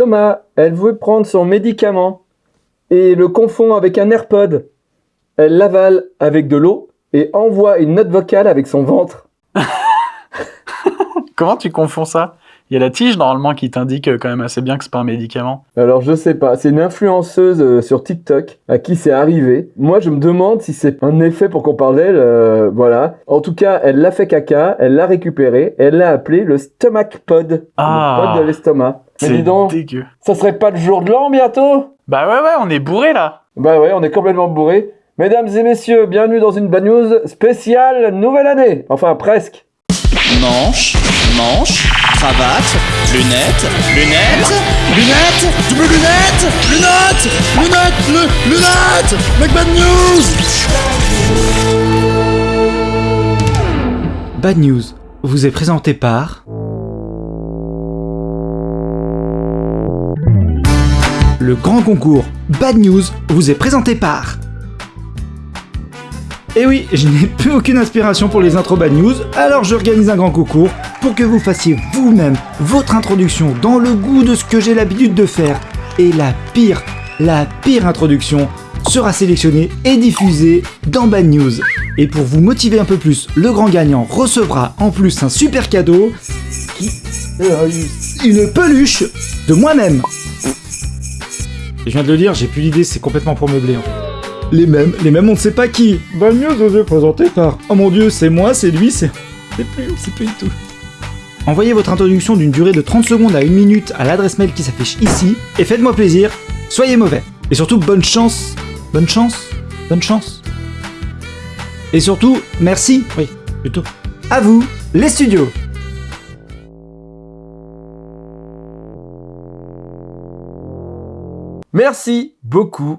Thomas, elle veut prendre son médicament et le confond avec un AirPod. Elle l'avale avec de l'eau et envoie une note vocale avec son ventre. Comment tu confonds ça? Il y a la tige normalement qui t'indique euh, quand même assez bien que c'est pas un médicament. Alors je sais pas, c'est une influenceuse euh, sur TikTok à qui c'est arrivé. Moi je me demande si c'est un effet pour qu'on parle d'elle, euh, voilà. En tout cas, elle l'a fait caca, elle l'a récupéré, elle l'a appelé le stomach pod, Ah. le pod de l'estomac. Mais C'est dis donc, dégueu. ça serait pas le jour de l'an bientôt? Bah ouais ouais, on est bourré là. Bah ouais, on est complètement bourré. Mesdames et messieurs, bienvenue dans une bad news spéciale nouvelle année. Enfin presque. Manche, manche, cravate, lunettes, lunettes, lunettes, double lunettes, lunettes, lunettes, lu- lunettes, Make Bad News Bad News vous est présenté par Le grand concours Bad News vous est présenté par Et oui, je n'ai plus aucune inspiration pour les intros Bad News, alors j'organise un grand concours pour que vous fassiez vous-même votre introduction dans le goût de ce que j'ai l'habitude de faire. Et la pire, la pire introduction sera sélectionnée et diffusée dans Bad News. Et pour vous motiver un peu plus, le grand gagnant recevra en plus un super cadeau euh, une peluche de moi-même. Je viens de le dire, j'ai plus l'idée, c'est complètement pour meubler en fait. Les mêmes, les mêmes, on ne sait pas qui. Vous est présenté par... Oh mon dieu, c'est moi, c'est lui, c'est... C'est plus, c'est plus du tout. Envoyez votre introduction d'une durée de 30 secondes à 1 minute à l'adresse mail qui s'affiche ici, et faites-moi plaisir, soyez mauvais. Et surtout, bonne chance, bonne chance, bonne chance. Et surtout, merci, oui, plutôt. À vous, les studios Merci beaucoup,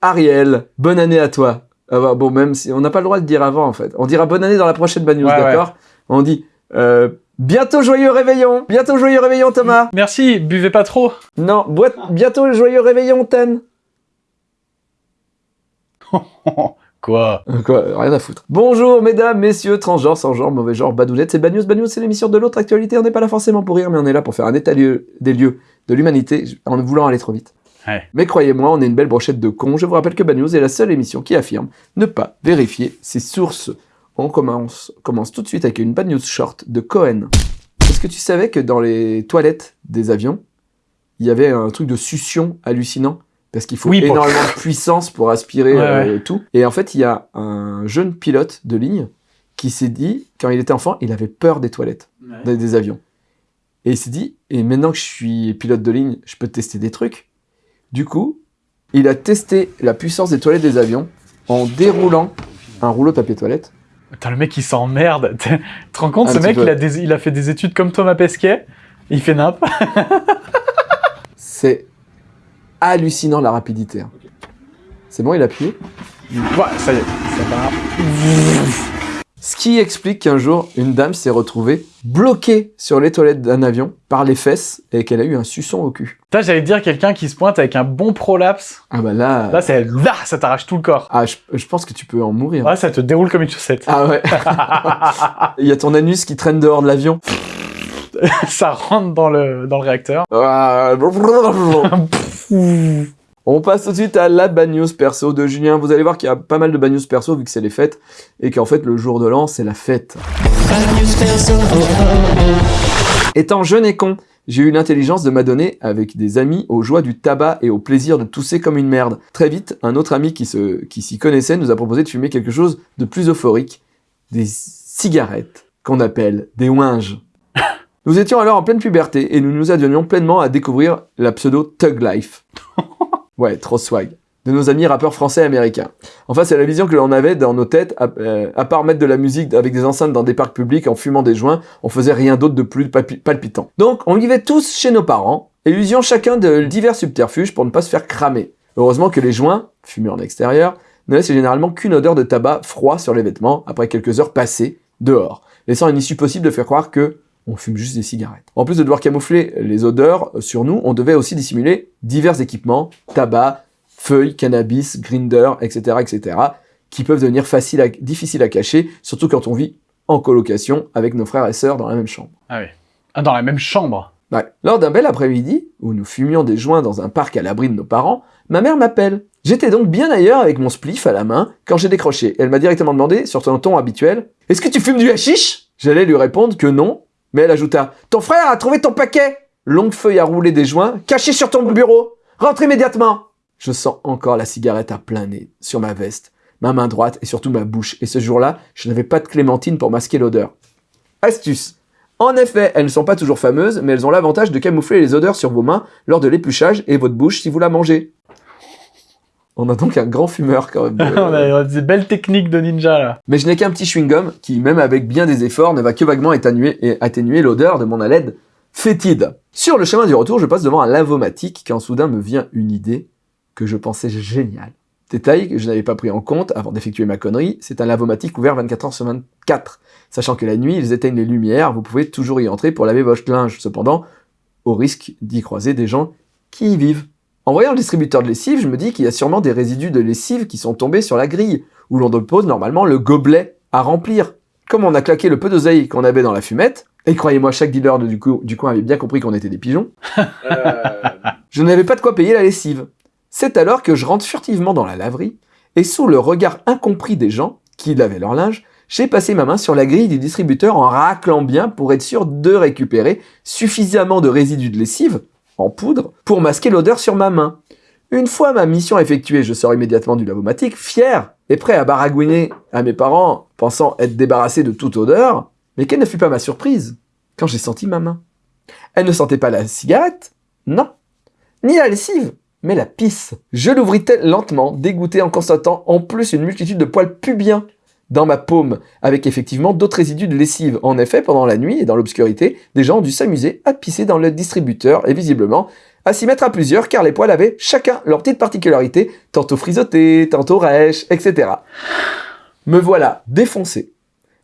Ariel. Bonne année à toi. Ah bah, bon, même si on n'a pas le droit de dire avant, en fait. On dira bonne année dans la prochaine bad news, Ouais, d'accord? On dit euh, bientôt joyeux réveillon. Bientôt joyeux réveillon, Thomas. Merci, buvez pas trop. Non, boîte, bientôt joyeux réveillon, Ten. Quoi? Quoi, rien à foutre. Bonjour, mesdames, messieurs, transgenres, sans genre, mauvais genre, badoulettes, c'est Bad News. Bad News, c'est l'émission de l'autre actualité. On n'est pas là forcément pour rire, mais on est là pour faire un état lieu- des lieux de l'humanité en voulant aller trop vite. Ouais. Mais croyez-moi, on est une belle brochette de cons. Je vous rappelle que Bad News est la seule émission qui affirme ne pas vérifier ses sources. On commence, commence tout de suite avec une Bad News short de Cohen. Est-ce que tu savais que dans les toilettes des avions, il y avait un truc de succion hallucinant? Parce qu'il faut Oui, pour- énormément de puissance pour aspirer Ouais, euh, tout. Et en fait, il y a un jeune pilote de ligne qui s'est dit, quand il était enfant, il avait peur des toilettes, des, des avions. Et il s'est dit, et maintenant que je suis pilote de ligne, je peux tester des trucs. Du coup, il a testé la puissance des toilettes des avions en déroulant un rouleau de papier toilette. Putain, le mec il s'emmerde. Tu te rends compte, Un ce mec il a, des- il a fait des études comme Thomas Pesquet, il fait nimp. C'est hallucinant la rapidité. hein. C'est bon, il a appuyé? Ouais, ça y est, ça va. Ce qui explique qu'un jour, une dame s'est retrouvée bloquée sur les toilettes d'un avion par les fesses et qu'elle a eu un suçon au cul. Putain, j'allais te dire quelqu'un qui se pointe avec un bon prolapse. Ah bah là... Là, c'est là, ça t'arrache tout le corps. Ah, je, je pense que tu peux en mourir. Ouais, ça te déroule comme une chaussette. Ah ouais. Il y a ton anus qui traîne dehors de l'avion. ça rentre dans le, dans le réacteur. On passe tout de suite à la bad news perso de Julien. Vous allez voir qu'il y a pas mal de bad news perso vu que c'est les fêtes et qu'en fait le jour de l'an c'est la fête. Étant jeune et con, j'ai eu l'intelligence de m'adonner avec des amis aux joies du tabac et au plaisir de tousser comme une merde. Très vite, un autre ami qui s'y connaissait nous a proposé de fumer quelque chose de plus euphorique, des cigarettes qu'on appelle des ouinges. Nous étions alors en pleine puberté et nous nous adonnions pleinement à découvrir la pseudo Tug Life. Ouais, trop swag. De nos amis rappeurs français et américains. Enfin, c'est la vision que l'on avait dans nos têtes, à, euh, part mettre de la musique avec des enceintes dans des parcs publics en fumant des joints, on faisait rien d'autre de plus palpi- palpitant. Donc, on vivait tous chez nos parents et usions chacun de divers subterfuges pour ne pas se faire cramer. Heureusement que les joints, fumés en extérieur, ne laissent généralement qu'une odeur de tabac froid sur les vêtements après quelques heures passées dehors, laissant une issue possible de faire croire que on fume juste des cigarettes. En plus de devoir camoufler les odeurs sur nous, on devait aussi dissimuler divers équipements, tabac, feuilles, cannabis, grinder, etc., etc., qui peuvent devenir faciles à- difficiles à cacher, surtout quand on vit en colocation avec nos frères et sœurs dans la même chambre. Ah oui. Ah, dans la même chambre. Ouais. Lors d'un bel après-midi, où nous fumions des joints dans un parc à l'abri de nos parents, ma mère m'appelle. J'étais donc bien ailleurs avec mon spliff à la main quand j'ai décroché. Elle m'a directement demandé, sur son ton habituel, Est-ce que tu fumes du hashish? J'allais lui répondre que non, mais elle ajouta Ton frère a trouvé ton paquet Longue feuille à rouler des joints, caché sur ton bureau Rentre immédiatement Je sens encore la cigarette à plein nez, sur ma veste, ma main droite et surtout ma bouche. Et ce jour-là, je n'avais pas de clémentine pour masquer l'odeur. Astuce En effet, elles ne sont pas toujours fameuses, mais elles ont l'avantage de camoufler les odeurs sur vos mains lors de l'épluchage et votre bouche si vous la mangez. On a donc un grand fumeur quand même. On a des belles techniques de ninja là. Mais je n'ai qu'un petit chewing-gum qui, même avec bien des efforts, ne va que vaguement atténuer, et atténuer l'odeur de mon haleine fétide. Sur le chemin du retour, je passe devant un lavomatique quand soudain me vient une idée que je pensais géniale. Détail que je n'avais pas pris en compte avant d'effectuer ma connerie, c'est un lavomatique ouvert 24 heures sur 24. Sachant que la nuit, ils éteignent les lumières, vous pouvez toujours y entrer pour laver votre linge. Cependant, au risque d'y croiser des gens qui y vivent. En voyant le distributeur de lessive, je me dis qu'il y a sûrement des résidus de lessive qui sont tombés sur la grille, où l'on dépose normalement le gobelet à remplir. Comme on a claqué le peu d'oseille qu'on avait dans la fumette, et croyez-moi, chaque dealer de- du, du coin avait bien compris qu'on était des pigeons, je n'avais pas de quoi payer la lessive. C'est alors que je rentre furtivement dans la laverie, et sous le regard incompris des gens qui lavaient leur linge, j'ai passé ma main sur la grille du distributeur en raclant bien pour être sûr de récupérer suffisamment de résidus de lessive, en poudre, pour masquer l'odeur sur ma main. Une fois ma mission effectuée, je sors immédiatement du lavomatique, fier et prêt à baragouiner à mes parents, pensant être débarrassé de toute odeur. Mais quelle ne fut pas ma surprise quand j'ai senti ma main. Elle ne sentait pas la cigarette, non, ni la lessive, mais la pisse. Je l'ouvris lentement, dégoûté en constatant en plus une multitude de poils pubiens dans ma paume, avec effectivement d'autres résidus de lessive. En effet, pendant la nuit et dans l'obscurité, des gens ont dû s'amuser à pisser dans le distributeur et visiblement à s'y mettre à plusieurs car les poils avaient chacun leur petite particularité, tantôt frisottés, tantôt rêches, etc. Me voilà défoncé,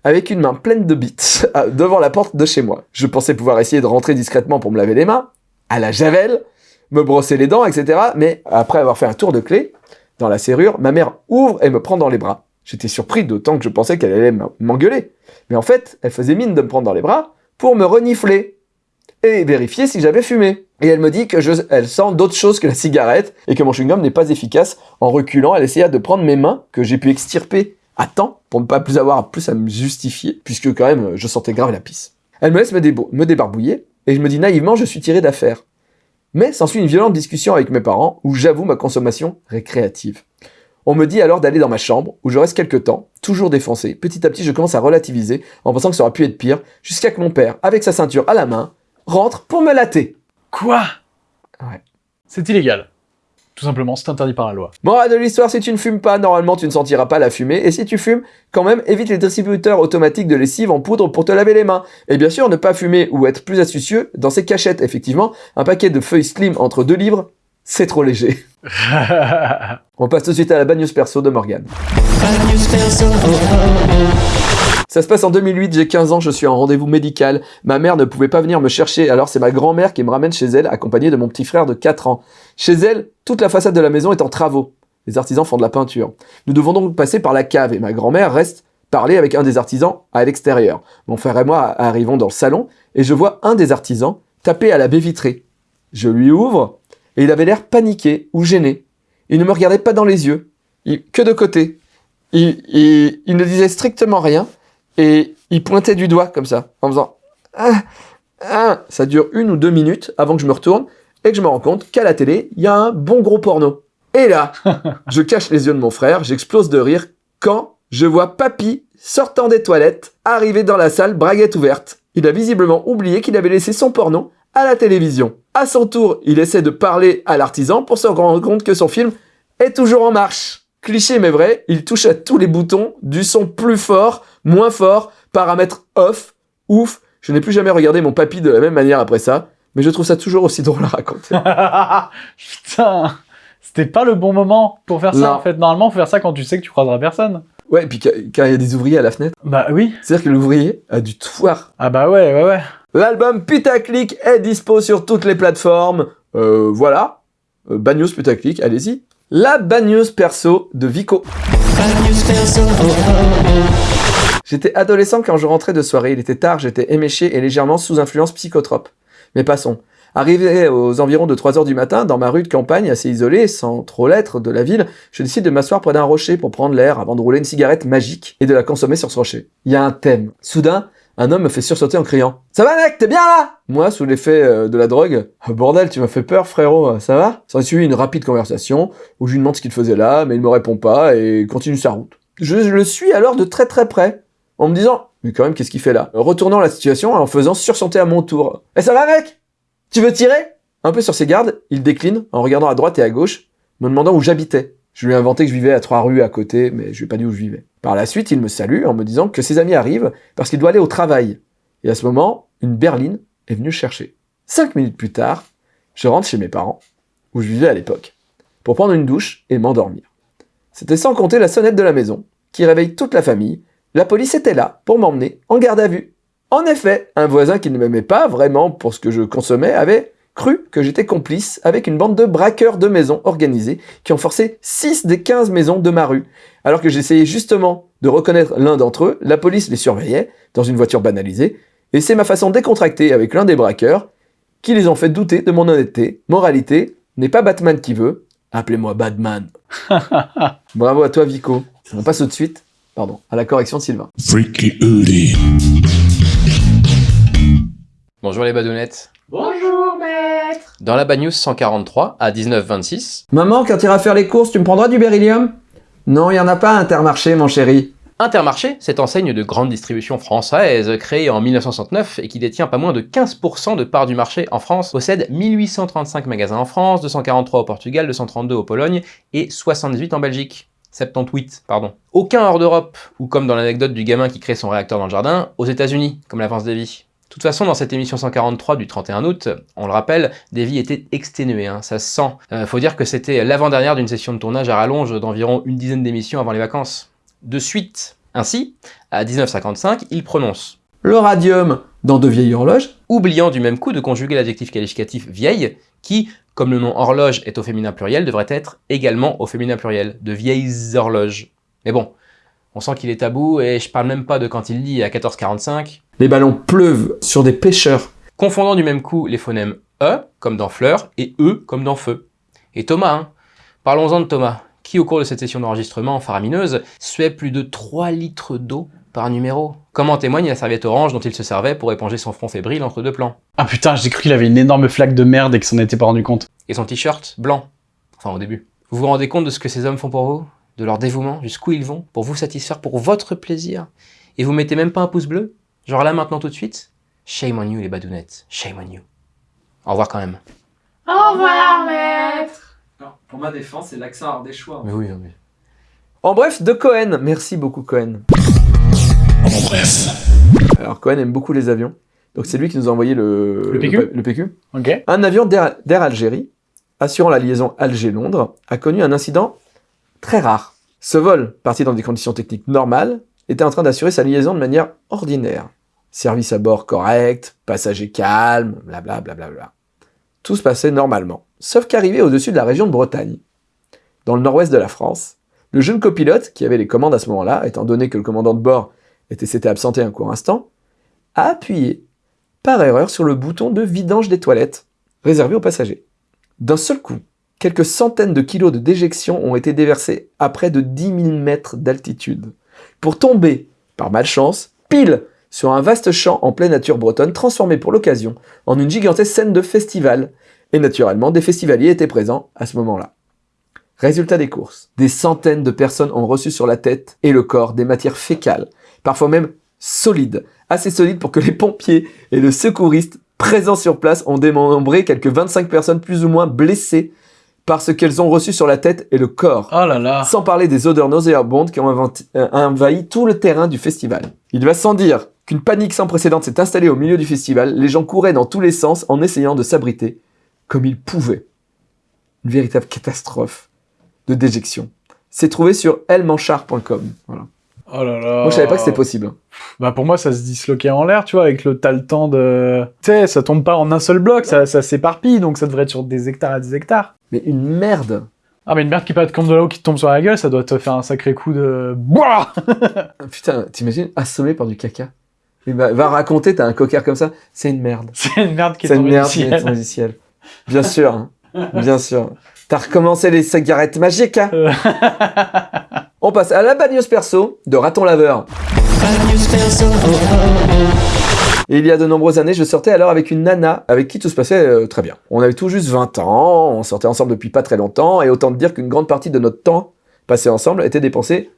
avec une main pleine de bites, devant la porte de chez moi. Je pensais pouvoir essayer de rentrer discrètement pour me laver les mains, à la javel, me brosser les dents, etc. Mais après avoir fait un tour de clé dans la serrure, ma mère ouvre et me prend dans les bras. J'étais surpris d'autant que je pensais qu'elle allait m'engueuler. Mais en fait, elle faisait mine de me prendre dans les bras pour me renifler et vérifier si j'avais fumé. Et elle me dit que je, elle sent d'autres choses que la cigarette et que mon chewing-gum n'est pas efficace. En reculant, elle essaya de prendre mes mains que j'ai pu extirper à temps pour ne pas plus avoir plus à me justifier puisque quand même je sentais grave la pisse. Elle me laisse me, me débarbouiller et je me dis naïvement je suis tiré d'affaire. Mais s'ensuit une violente discussion avec mes parents où j'avoue ma consommation récréative. On me dit alors d'aller dans ma chambre où je reste quelques temps, toujours défoncé. Petit à petit, je commence à relativiser en pensant que ça aurait pu être pire, jusqu'à que mon père, avec sa ceinture à la main, rentre pour me latter. Quoi? Ouais. C'est illégal. Tout simplement, c'est interdit par la loi. Morale de l'histoire, si tu ne fumes pas, normalement tu ne sentiras pas la fumée, et si tu fumes, quand même, évite les distributeurs automatiques de lessive en poudre pour te laver les mains. Et bien sûr, ne pas fumer ou être plus astucieux dans ces cachettes, effectivement, un paquet de feuilles slim entre deux livres, c'est trop léger. On passe tout de suite à la bad news perso de Morgane. Ça se passe en 2008, j'ai 15 ans, je suis en rendez-vous médical. Ma mère ne pouvait pas venir me chercher, alors c'est ma grand-mère qui me ramène chez elle, accompagnée de mon petit frère de 4 ans. Chez elle, toute la façade de la maison est en travaux. Les artisans font de la peinture. Nous devons donc passer par la cave et ma grand-mère reste parler avec un des artisans à l'extérieur. Mon frère et moi arrivons dans le salon et je vois un des artisans taper à la baie vitrée. Je lui ouvre et il avait l'air paniqué ou gêné. Il ne me regardait pas dans les yeux, il- que de côté. Il, il- il ne disait strictement rien et il pointait du doigt comme ça, en faisant ah, ah. Ça dure une ou deux minutes avant que je me retourne et que je me rends compte qu'à la télé, il y a un bon gros porno. Et là, je cache les yeux de mon frère, j'explose de rire quand je vois Papy sortant des toilettes, arriver dans la salle, braguette ouverte. Il a visiblement oublié qu'il avait laissé son porno à la télévision. À son tour, il essaie de parler à l'artisan pour se rendre compte que son film est toujours en marche. Cliché mais vrai, il touche à tous les boutons, du son plus fort, moins fort, paramètres off, ouf. Je n'ai plus jamais regardé mon papy de la même manière après ça, mais je trouve ça toujours aussi drôle à raconter. Putain C'était pas le bon moment pour faire ça, Non. en fait. Normalement, faut faire ça quand tu sais que tu croiseras personne. Ouais, et puis quand il y a des ouvriers à la fenêtre, Bah oui. c'est-à-dire que l'ouvrier a du voir. Ah bah ouais, ouais, ouais. L'album Putaclic est dispo sur toutes les plateformes. Euh, voilà. Euh, Bad News Putaclic, allez-y. La Bad News perso de Vico. J'étais adolescent quand je rentrais de soirée, il était tard, j'étais éméché et légèrement sous influence psychotrope. Mais passons. Arrivé aux environs de 3 heures du matin, dans ma rue de campagne assez isolée, sans trop l'être de la ville, je décide de m'asseoir près d'un rocher pour prendre l'air avant de rouler une cigarette magique et de la consommer sur ce rocher. Il y a un thème. Soudain, un homme me fait sursauter en criant « Ça va mec, t'es bien là ?» Moi, sous l'effet euh, de la drogue, « Bordel, tu m'as fait peur frérot, ça va ?» S'en suivi une rapide conversation où je lui demande ce qu'il faisait là, mais il me répond pas et continue sa route. Je le suis alors de très très près, en me disant « Mais quand même, qu'est-ce qu'il fait là ?» Retournant la situation en faisant sursauter à mon tour. « Eh ça va mec Tu veux tirer ?» Un peu sur ses gardes, il décline en regardant à droite et à gauche, me demandant où j'habitais. Je lui ai inventé que je vivais à trois rues à côté, mais je lui ai pas dit où je vivais. Par la suite, il me salue en me disant que ses amis arrivent parce qu'il doit aller au travail. Et à ce moment, une berline est venue chercher. Cinq minutes plus tard, je rentre chez mes parents, où je vivais à l'époque, pour prendre une douche et m'endormir. C'était sans compter la sonnette de la maison, qui réveille toute la famille. La police était là pour m'emmener en garde à vue. En effet, un voisin qui ne m'aimait pas vraiment pour ce que je consommais avait cru que j'étais complice avec une bande de braqueurs de maisons organisés qui ont forcé 6 des 15 maisons de ma rue. Alors que j'essayais justement de reconnaître l'un d'entre eux, la police les surveillait dans une voiture banalisée, et c'est ma façon décontractée avec l'un des braqueurs qui les ont fait douter de mon honnêteté. Moralité, n'est pas Batman qui veut, appelez-moi Batman. Bravo à toi Vico. On passe tout de suite, pardon, à la correction de Sylvain. Freaky. Bonjour les badounettes. Dans la Bad News 143, à 19h26, Maman, quand tu iras faire les courses, tu me prendras du beryllium? Non, il y en a pas à Intermarché, mon chéri. Intermarché, cette enseigne de grande distribution française créée en 1969 et qui détient pas moins de 15% de part du marché en France, possède 1835 magasins en France, 243 au Portugal, 232 au Pologne et 78 en Belgique. 78, pardon. Aucun hors d'Europe, ou comme dans l'anecdote du gamin qui crée son réacteur dans le jardin, aux États-Unis, comme l'avance Davy. De toute façon, dans cette émission 143 du 31 août, on le rappelle, Davy était exténué, hein, ça se sent. Euh, faut dire que c'était l'avant-dernière d'une session de tournage à rallonge d'environ une dizaine d'émissions avant les vacances. De suite, ainsi, à 19h55, il prononce, Le radium dans de vieilles horloges oubliant du même coup de conjuguer l'adjectif qualificatif vieille, qui, comme le nom horloge est au féminin pluriel, devrait être également au féminin pluriel, de vieilles horloges. Mais bon, on sent qu'il est tabou, et je parle même pas de quand il dit à 14h45, Les ballons pleuvent sur des pêcheurs. confondant du même coup les phonèmes E, comme dans fleur, et E, comme dans feu. Et Thomas, hein. Parlons-en de Thomas, qui au cours de cette session d'enregistrement faramineuse, suait plus de 3 litres d'eau par numéro. Comme en témoigne la serviette orange dont il se servait pour éponger son front fébrile entre deux plans? Ah putain, j'ai cru qu'il avait une énorme flaque de merde et qu'il s'en était pas rendu compte. Et son t-shirt blanc. Enfin au début. Vous vous rendez compte de ce que ces hommes font pour vous? De leur dévouement? Jusqu'où ils vont? Pour vous satisfaire? Pour votre plaisir? Et vous mettez même pas un pouce bleu? Genre là maintenant tout de suite Shame on you les badounettes. Shame on you. Au revoir quand même. Au revoir, maître pour ma défense, c'est l'accent ardéchois. Mais oui, mais... En bref, de Cohen. Merci beaucoup Cohen. En bref. Alors Cohen aime beaucoup les avions. Donc c'est lui qui nous a envoyé le, Le PQ le. Un avion d'Air d'Air Algérie, assurant la liaison Alger-Londres, a connu un incident très rare. Ce vol, parti dans des conditions techniques normales, était en train d'assurer sa liaison de manière ordinaire. Service à bord correct, passagers calmes, blablabla. Bla bla bla. Tout se passait normalement. Sauf qu'arrivé au-dessus de la région de Bretagne, dans le nord-ouest de la France, le jeune copilote, qui avait les commandes à ce moment-là, étant donné que le commandant de bord était s'était absenté un court instant, a appuyé par erreur sur le bouton de vidange des toilettes, réservé aux passagers. D'un seul coup, quelques centaines de kilos de déjection ont été déversés à près de 10 000 mètres d'altitude, pour tomber, par malchance, pile sur un vaste champ en pleine nature bretonne transformé pour l'occasion en une gigantesque scène de festival. Et naturellement, des festivaliers étaient présents à ce moment-là. Résultat des courses. Des centaines de personnes ont reçu sur la tête et le corps des matières fécales, parfois même solides, assez solides pour que les pompiers et le secouriste présents sur place ont démembré quelques 25 personnes plus ou moins blessées par ce qu'elles ont reçu sur la tête et le corps. Oh là là. Sans parler des odeurs nauséabondes qui ont inventi- euh, envahi tout le terrain du festival. Il va sans dire qu'une panique sans précédent s'est installée au milieu du festival, les gens couraient dans tous les sens en essayant de s'abriter comme ils pouvaient. Une véritable catastrophe de déjection. C'est trouvé sur elmanchard.com. Voilà. Oh là là. Moi je savais pas que c'était possible. Bah pour moi ça se disloquait en l'air, tu vois, avec le t'as le temps de... Tu sais, ça tombe pas en un seul bloc, ça, ça s'éparpille, donc ça devrait être sur des hectares à des hectares. Mais une merde. Ah mais une merde qui pète comme de l'eau qui te tombe sur la gueule, ça doit te faire un sacré coup de... Boah Putain, t'imagines assommé par du caca Il va, va raconter, t'as un cocker comme ça, c'est une merde. C'est une merde qui est C'est une tombée merde du qui est ciel. du ciel. Bien sûr, hein. bien sûr. T'as recommencé les cigarettes magiques, hein. On passe à la bagneuse perso de Raton Laveur. Et il y a de nombreuses années, je sortais alors avec une nana avec qui tout se passait euh, très bien. On avait tout juste 20 ans, on sortait ensemble depuis pas très longtemps, et autant te dire qu'une grande partie de notre temps passé ensemble était dépensé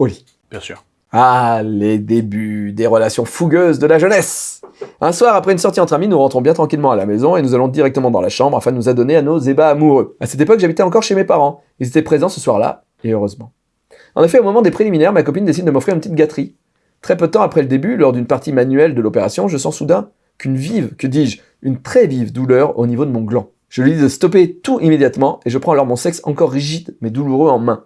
au lit. Bien sûr. Ah, les débuts des relations fougueuses de la jeunesse Un soir, après une sortie entre amis, nous rentrons bien tranquillement à la maison et nous allons directement dans la chambre afin de nous adonner à nos ébats amoureux. À cette époque, j'habitais encore chez mes parents. Ils étaient présents ce soir-là, et heureusement. En effet, au moment des préliminaires, ma copine décide de m'offrir une petite gâterie. Très peu de temps après le début, lors d'une partie manuelle de l'opération, je sens soudain qu'une vive, que dis-je, une très vive douleur au niveau de mon gland. Je lui dis de stopper tout immédiatement et je prends alors mon sexe encore rigide mais douloureux en main.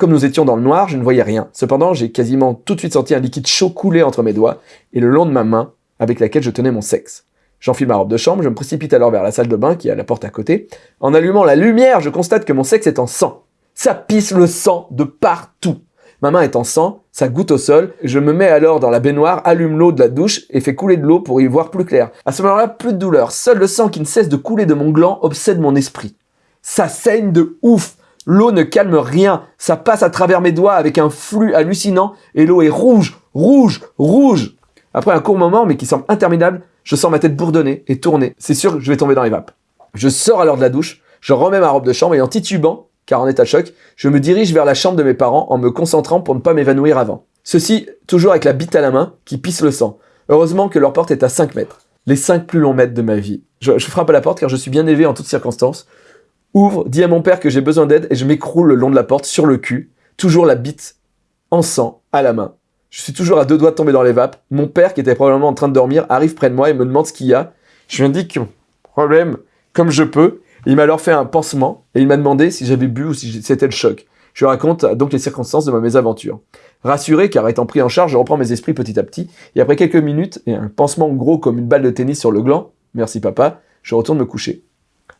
Comme nous étions dans le noir, je ne voyais rien. Cependant, j'ai quasiment tout de suite senti un liquide chaud couler entre mes doigts et le long de ma main avec laquelle je tenais mon sexe. J'enfile ma robe de chambre, je me précipite alors vers la salle de bain qui est à la porte à côté. En allumant la lumière, je constate que mon sexe est en sang. Ça pisse le sang de partout. Ma main est en sang, ça goutte au sol. Je me mets alors dans la baignoire, allume l'eau de la douche et fais couler de l'eau pour y voir plus clair. À ce moment-là, plus de douleur. Seul le sang qui ne cesse de couler de mon gland obsède mon esprit. Ça saigne de ouf. L'eau ne calme rien. Ça passe à travers mes doigts avec un flux hallucinant et l'eau est rouge, rouge, rouge. Après un court moment, mais qui semble interminable, je sens ma tête bourdonner et tourner. C'est sûr que je vais tomber dans les vapes. Je sors alors de la douche, je remets ma robe de chambre et en titubant, car en état de choc, je me dirige vers la chambre de mes parents en me concentrant pour ne pas m'évanouir avant. Ceci, toujours avec la bite à la main, qui pisse le sang. Heureusement que leur porte est à 5 mètres. Les 5 plus longs mètres de ma vie. Je, je frappe à la porte car je suis bien élevé en toutes circonstances. Ouvre, dis à mon père que j'ai besoin d'aide et je m'écroule le long de la porte sur le cul, toujours la bite en sang à la main. Je suis toujours à deux doigts de tomber dans les vapes. Mon père, qui était probablement en train de dormir, arrive près de moi et me demande ce qu'il y a. Je lui indique problème comme je peux. Il m'a alors fait un pansement et il m'a demandé si j'avais bu ou si c'était le choc. Je raconte donc les circonstances de ma mésaventure. Rassuré, car étant pris en charge, je reprends mes esprits petit à petit, et après quelques minutes et un pansement gros comme une balle de tennis sur le gland, merci papa, je retourne me coucher.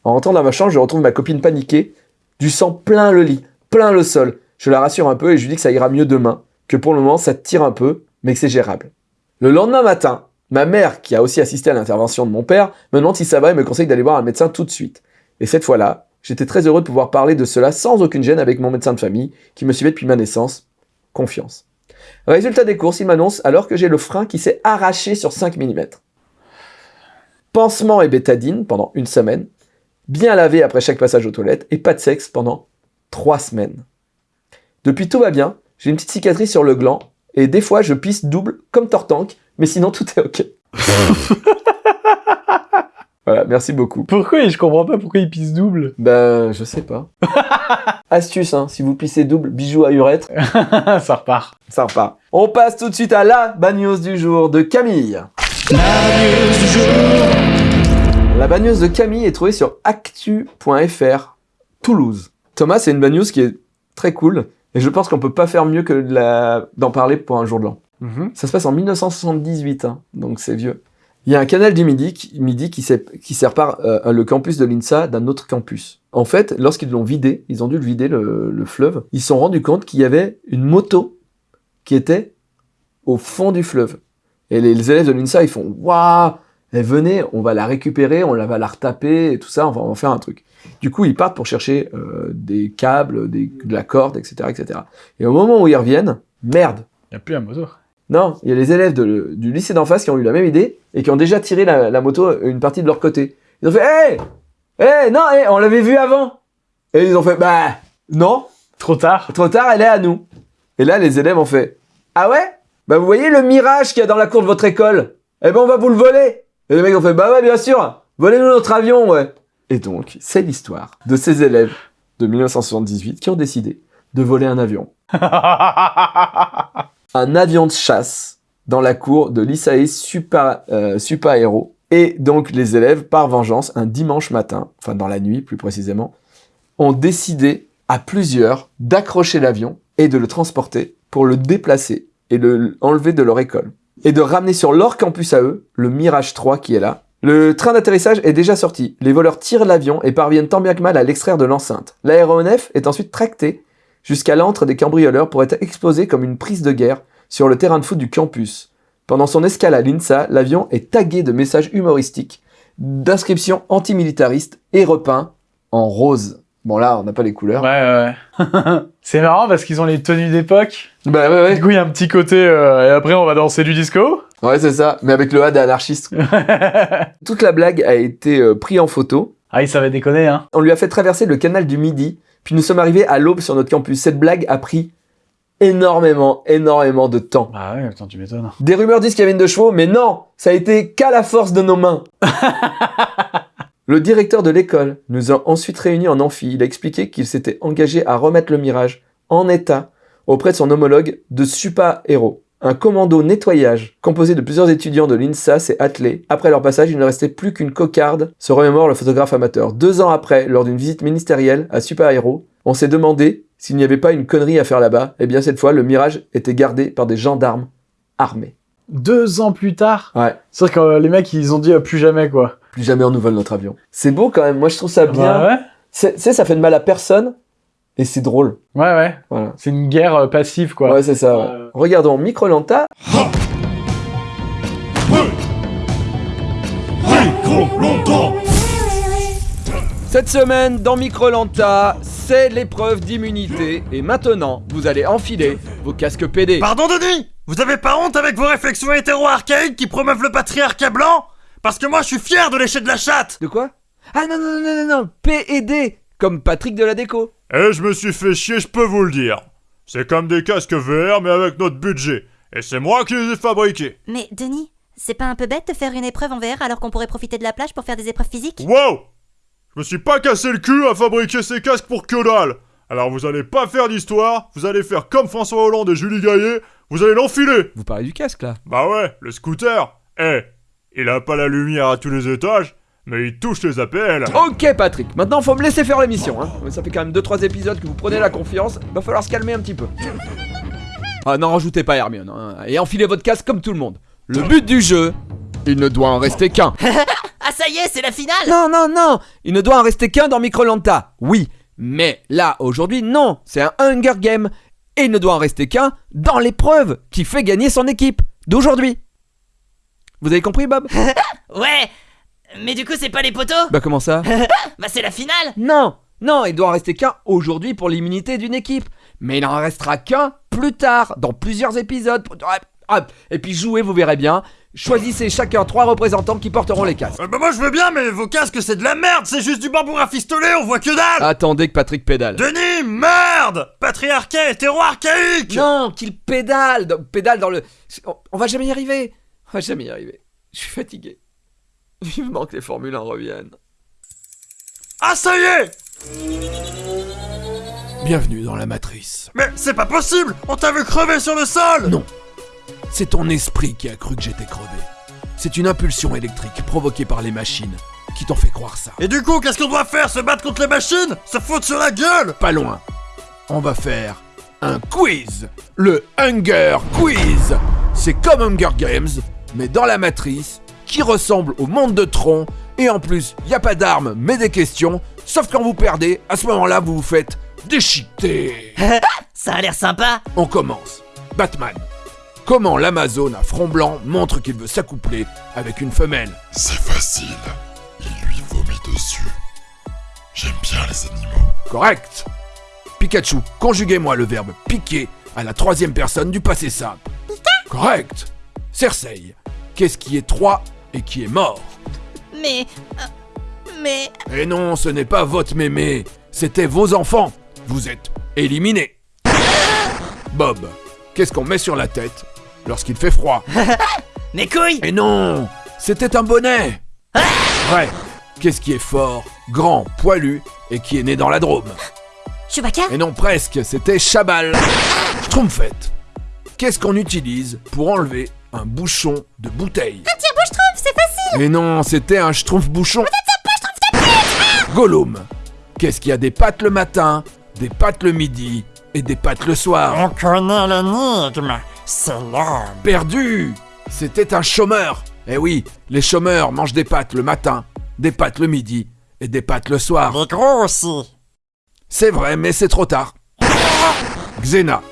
En rentrant dans ma chambre, je retrouve ma copine paniquée, du sang plein le lit, plein le sol. Je la rassure un peu et je lui dis que ça ira mieux demain, que pour le moment ça tire un peu, mais que c'est gérable. Le lendemain matin, ma mère, qui a aussi assisté à l'intervention de mon père, me demande si ça va et me conseille d'aller voir un médecin tout de suite. Et cette fois-là, j'étais très heureux de pouvoir parler de cela sans aucune gêne avec mon médecin de famille, qui me suivait depuis ma naissance. Confiance. Résultat des courses, il m'annonce alors que j'ai le frein qui s'est arraché sur 5 mm. Pansement et bétadine pendant une semaine, bien lavé après chaque passage aux toilettes et pas de sexe pendant 3 semaines. Depuis tout va bien, j'ai une petite cicatrice sur le gland et des fois je pisse double comme Tortank, mais sinon tout est ok. voilà, merci beaucoup. Pourquoi Je comprends pas pourquoi il pisse double? Ben, je sais pas. Astuce, hein, si vous pissez double, bijou à urètre, ça repart. ça repart. On passe tout de suite à la bagneuse du jour de Camille. La bagneuse de Camille est trouvée sur actu.fr Toulouse. Thomas, c'est une bagneuse qui est très cool et je pense qu'on peut pas faire mieux que de la- d'en parler pour un jour de l'an. Ça se passe en 1978, hein, donc c'est vieux. Il y a un canal du Midi qui, Midi qui, sé- qui sépare euh, le campus de l'INSA d'un autre campus. En fait, lorsqu'ils l'ont vidé, ils ont dû le vider, le, le fleuve, ils se sont rendus compte qu'il y avait une moto qui était au fond du fleuve. Et les, les élèves de l'INSA, ils font Waouh eh, Venez, on va la récupérer, on la va la retaper, et tout ça, on va en faire un truc. Du coup, ils partent pour chercher euh, des câbles, des, de la corde, etc., etc. Et au moment où ils reviennent, merde Il a plus la moto. non, il y a les élèves de- du lycée d'en face qui ont eu la même idée et qui ont déjà tiré la, la moto une partie de leur côté. Ils ont fait Hé Hé Non, on l'avait vu avant Et ils ont fait Bah non, Trop tard. trop tard, elle est à nous. Et là, les élèves ont fait Ah ouais? Bah vous voyez le mirage qu'il y a dans la cour de votre école? Eh ben on va vous le voler Et les mecs ont fait Bah ouais, bien sûr Volez-nous notre avion, ouais Et donc, c'est l'histoire de ces élèves de 1978 qui ont décidé de voler un avion un avion de chasse dans la cour de l'ISAE Super, euh, Super Aero. Et donc les élèves, par vengeance, un dimanche matin, enfin dans la nuit plus précisément, ont décidé à plusieurs d'accrocher l'avion et de le transporter pour le déplacer et le enlever de leur école. Et de ramener sur leur campus à eux le Mirage 3 qui est là. Le train d'atterrissage est déjà sorti. Les voleurs tirent l'avion et parviennent tant bien que mal à l'extraire de l'enceinte. L'aéronef est ensuite tracté jusqu'à l'antre des cambrioleurs pour être exposé comme une prise de guerre sur le terrain de foot du campus. Pendant son escale à l'INSA, l'avion est tagué de messages humoristiques, d'inscriptions antimilitaristes et repeints en rose. Bon là, on n'a pas les couleurs. Ouais, ouais. c'est marrant parce qu'ils ont les tenues d'époque. Bah ouais, ouais. Du coup, il y a un petit côté, euh, et après, on va danser du disco. Ouais, c'est ça, mais avec le A d'anarchiste. Toute la blague a été euh, prise en photo. ah, ils savaient déconner, hein. On lui a fait traverser le canal du Midi, puis nous sommes arrivés à l'aube sur notre campus. Cette blague a pris énormément, énormément de temps. Bah ouais, attends, tu m'étonnes. Des rumeurs disent qu'il y avait une de chevaux, mais non, ça a été qu'à la force de nos mains. le directeur de l'école nous a ensuite réunis en amphi. Il a expliqué qu'il s'était engagé à remettre le Mirage en état auprès de son homologue de Super Héros. Un commando nettoyage composé de plusieurs étudiants de l'INSA s'est attelé. Après leur passage, il ne restait plus qu'une cocarde, se remémore le photographe amateur. Deux ans après, lors d'une visite ministérielle à Super Héros, on s'est demandé s'il n'y avait pas une connerie à faire là-bas. Et bien cette fois, le Mirage était gardé par des gendarmes armés. Deux ans plus tard? Ouais. C'est vrai que euh, les mecs, ils ont dit euh, plus jamais, quoi. Plus jamais on nous vole notre avion. C'est beau quand même, moi je trouve ça bien. Bah ouais. Tu sais, ça fait de mal à personne, et c'est drôle. Ouais, ouais. Voilà. C'est une guerre euh, passive, quoi. Ouais, c'est ça. ouais. Ouais. Regardons Microlanta. Cette semaine, dans Microlanta, c'est l'épreuve d'immunité. Et maintenant, vous allez enfiler vos casques PD. Pardon Denis Vous avez pas honte avec vos réflexions hétéro-archaïques qui promeuvent le patriarcat blanc? Parce que moi je suis fier de lécher de la chatte De quoi? Ah non, non, non, non, non, PED, comme Patrick de la déco. Eh, je me suis fait chier, je peux vous le dire. C'est comme des casques VR, mais avec notre budget. Et c'est moi qui les ai fabriqués. Mais Denis, c'est pas un peu bête de faire une épreuve en VR alors qu'on pourrait profiter de la plage pour faire des épreuves physiques? Wow Je me suis pas cassé le cul à fabriquer ces casques pour que dalle. Alors vous allez pas faire d'histoire, vous allez faire comme François Hollande et Julie Gaillet, vous allez l'enfiler. Vous parlez du casque là? Bah ouais, le scooter. Eh, il a pas la lumière à tous les étages, mais il touche les APL. Ok Patrick, maintenant faut me laisser faire l'émission. Hein. Ça fait quand même 2-3 épisodes que vous prenez la confiance, va falloir se calmer un petit peu. Ah n'en rajoutez pas Hermione, hein, et enfilez votre casque comme tout le monde. Le but du jeu, il ne doit en rester qu'un. Ah ça y est, c'est la finale Non, non, non Il ne doit en rester qu'un dans Microlanta, oui. Mais là, aujourd'hui, non, c'est un Hunger Game. Et il ne doit en rester qu'un dans l'épreuve qui fait gagner son équipe d'aujourd'hui. Vous avez compris, Bob Ouais Mais du coup, c'est pas les poteaux Bah comment ça Bah c'est la finale Non, non, il doit en rester qu'un aujourd'hui pour l'immunité d'une équipe. Mais il n'en restera qu'un plus tard, dans plusieurs épisodes. Et puis jouez, vous verrez bien. Choisissez chacun trois représentants qui porteront les casques. Euh, Bah moi je veux bien, mais vos casques c'est de la merde, c'est juste du bambou rafistolé, on voit que dalle Attendez que Patrick pédale. Denis, merde Patriarcat hétéro-archaïque Non, qu'il pédale, dans- pédale dans le. On, on va jamais y arriver. On va jamais y arriver. Je suis fatigué. Vivement que les Formule 1 reviennent. Ah ça y est Bienvenue dans la matrice. Mais c'est pas possible On t'a vu crever sur le sol Non. C'est ton esprit qui a cru que j'étais crevé. C'est une impulsion électrique provoquée par les machines qui t'ont fait croire ça. Et du coup, qu'est-ce qu'on doit faire? Se battre contre les machines? Se foutre sur la gueule Pas loin. On va faire un quiz. Le Hunger Quiz. C'est comme Hunger Games, mais dans la matrice, qui ressemble au monde de Tron. Et en plus, il n'y a pas d'armes, mais des questions. Sauf quand vous perdez, à ce moment-là, vous vous faites déchiqueter. Ça a l'air sympa On commence. Batman. Comment l'Amazone à front blanc montre qu'il veut s'accoupler avec une femelle? C'est facile. Il lui vomit dessus. J'aime bien les animaux. Correct. Pikachu, conjuguez-moi le verbe piquer à la troisième personne du passé simple. Correct. Cersei, qu'est-ce qui est 3 et qui est mort Mais... euh, mais... Et non, ce n'est pas votre mémé, c'était vos enfants. Vous êtes éliminés. Bob, qu'est-ce qu'on met sur la tête lorsqu'il fait froid Mes couilles Et non, c'était un bonnet. Ouais. Qu'est-ce qui est fort, grand, poilu et qui est né dans la Drôme Chewbacca Et non presque, c'était Chabal. Schtroumpfette. Qu'est-ce qu'on utilise pour enlever un bouchon de bouteille Un tire-bouche-trompe, c'est facile Et non, c'était un schtroumpf-bouchon. Gollum. Qu'est-ce qui a des pattes le matin, des pattes le midi et des pattes le soir? On connaît l'énigme C'est l'homme Perdu C'était un chômeur. Eh oui, les chômeurs mangent des pâtes le matin, des pâtes le midi et des pâtes le soir. Les gros aussi C'est vrai, mais c'est trop tard. Xena.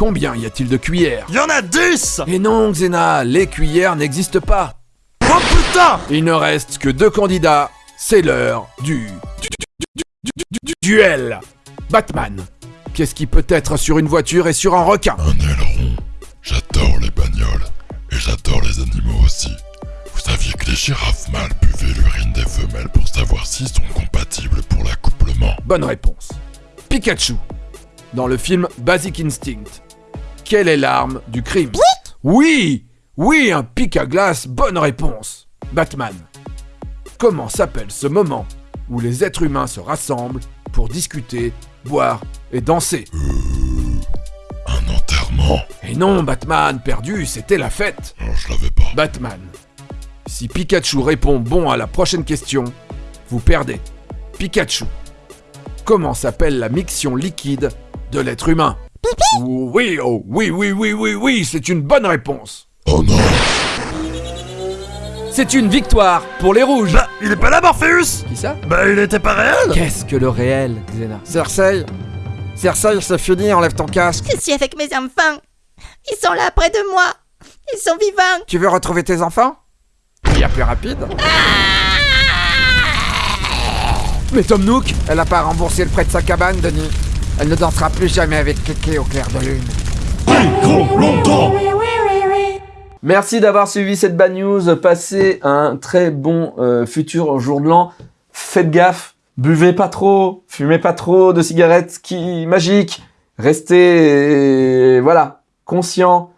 Combien y a-t-il de cuillères? Y en a 10 Et non, Xena, les cuillères n'existent pas. Oh putain Il ne reste que deux candidats. C'est l'heure du... du- du- du- du- du- du- duel. Batman. Qu'est-ce qui peut être sur une voiture et sur un requin? Un aileron. J'adore les bagnoles. Et j'adore les animaux aussi. Vous saviez que les girafes mâles buvaient l'urine des femelles pour savoir s'ils sont compatibles pour l'accouplement? Bonne réponse. Pikachu. Dans le film Basic Instinct. Quelle est l'arme du crime Oui Oui, un pic à glace, bonne réponse. Batman. Comment s'appelle ce moment où les êtres humains se rassemblent pour discuter, boire et danser Un enterrement Et non, Batman, perdu, c'était la fête. Alors je l'avais pas. Batman. Si Pikachu répond bon à la prochaine question, vous perdez. Pikachu. Comment s'appelle la mixion liquide de l'être humain? Oui, oh, oui, oui, oui, oui, oui, c'est une bonne réponse. Oh non C'est une victoire pour les rouges. Bah, il est pas là, Morpheus? Qui ça? Bah, il était pas réel Qu'est-ce que le réel, Xena Cersei Cersei, c'est fini, enlève ton casque. Je suis avec mes enfants. Ils sont là près de moi. Ils sont vivants. Tu veux retrouver tes enfants? Il y a plus rapide. Mais Tom Nook Elle a pas remboursé le prêt de sa cabane, Denis. Elle ne dansera plus jamais avec Kéké au clair de lune. Merci d'avoir suivi cette bad news. Passez un très bon euh, futur jour de l'an. Faites gaffe, buvez pas trop, fumez pas trop de cigarettes qui magiques. Restez, euh, voilà, conscient,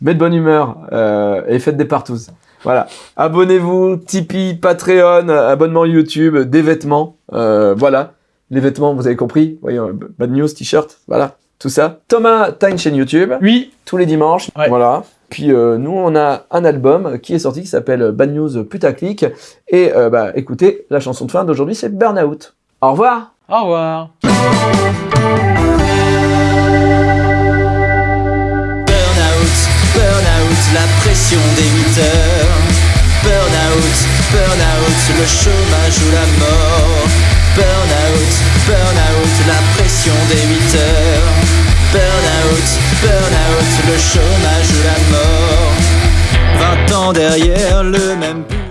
mais de bonne humeur euh, et faites des partous. Voilà. Abonnez-vous, Tipeee, Patreon, abonnement YouTube, des vêtements. euh, voilà. Les vêtements, vous avez compris. Voyons, bad news, t-shirt, voilà. Tout ça. Thomas, t'as une chaîne YouTube Oui, tous les dimanches. Ouais. Voilà. Puis euh, nous, on a un album qui est sorti qui s'appelle Bad News Putaclic. Et euh, bah, écoutez, la chanson de fin d'aujourd'hui, c'est Burnout. Au revoir au revoir. Burnout, burnout, la pression des 8 heures. Burnout, burnout, le chômage ou la mort. Burnout, burnout, la pression des 8 heures. Burnout, burnout, le chômage ou la mort. 20 ans derrière le même but.